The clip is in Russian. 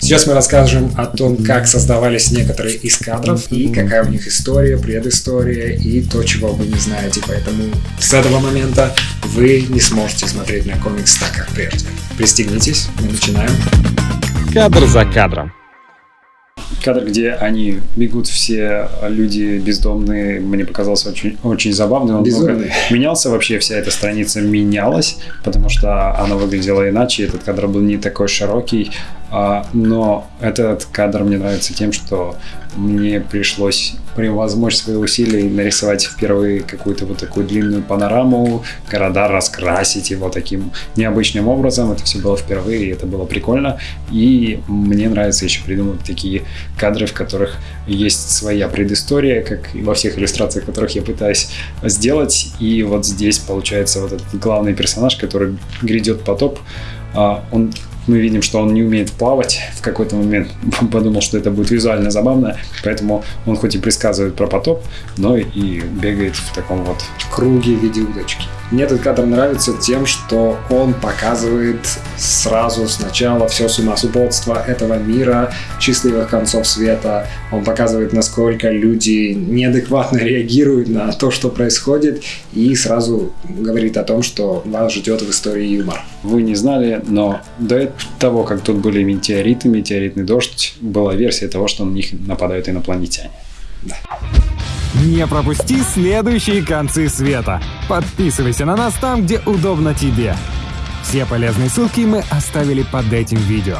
Сейчас мы расскажем о том, как создавались некоторые из кадров и какая у них история, предыстория и то, чего вы не знаете. Поэтому с этого момента вы не сможете смотреть на комикс так, как прежде. Пристегнитесь, мы начинаем. Кадр за кадром. Кадр, где они бегут все люди бездомные, мне показался очень, очень забавным. Он много Безумный. менялся вообще, вся эта страница менялась, потому что она выглядела иначе, этот кадр был не такой широкий, но этот кадр мне нравится тем, что мне пришлось превозмочь свои усилия и нарисовать впервые какую-то вот такую длинную панораму, города раскрасить его таким необычным образом. Это все было впервые, и это было прикольно. И мне нравится еще придумывать такие кадры, в которых есть своя предыстория, как и во всех иллюстрациях, которых я пытаюсь сделать. И вот здесь получается вот этот главный персонаж, который грядет потоп. А, Он мы видим, что он не умеет плавать. В какой-то момент подумал, что это будет визуально забавно, поэтому он хоть и предсказывает про потоп, но и бегает в таком вот Круги в виде удочки. Мне этот кадр нравится тем, что он показывает сразу сначала все сумасбродство этого мира, счастливых концов света. Он показывает, насколько люди неадекватно реагируют на то, что происходит, и сразу говорит о том, что вас ждет в истории юмор. Вы не знали, но до того, как тут были метеориты, метеоритный дождь, была версия того, что на них нападают инопланетяне. Не пропусти следующие концы света. Подписывайся на нас там, где удобно тебе. Все полезные ссылки мы оставили под этим видео.